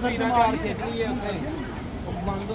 ਅਸਲ ਚ ਮਾਰ ਖੇਡਣੀ ਹੈ ਉੱਥੇ ਉਹ ਬੰਦ